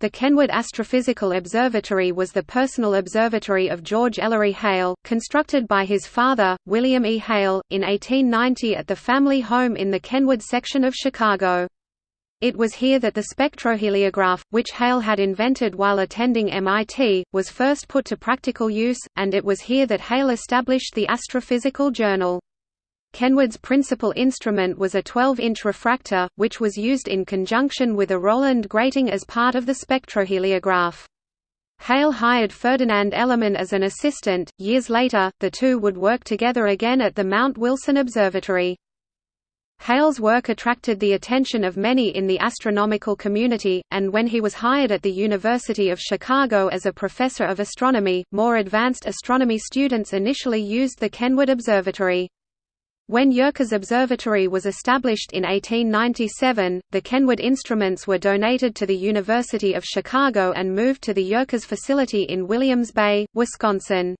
The Kenwood Astrophysical Observatory was the personal observatory of George Ellery Hale, constructed by his father, William E. Hale, in 1890 at the family home in the Kenwood section of Chicago. It was here that the spectroheliograph, which Hale had invented while attending MIT, was first put to practical use, and it was here that Hale established the Astrophysical Journal. Kenwood's principal instrument was a 12-inch refractor, which was used in conjunction with a Rowland grating as part of the spectroheliograph. Hale hired Ferdinand Ellerman as an assistant. Years later, the two would work together again at the Mount Wilson Observatory. Hale's work attracted the attention of many in the astronomical community, and when he was hired at the University of Chicago as a professor of astronomy, more advanced astronomy students initially used the Kenwood Observatory. When Yerkes Observatory was established in 1897, the Kenwood instruments were donated to the University of Chicago and moved to the Yerkes facility in Williams Bay, Wisconsin.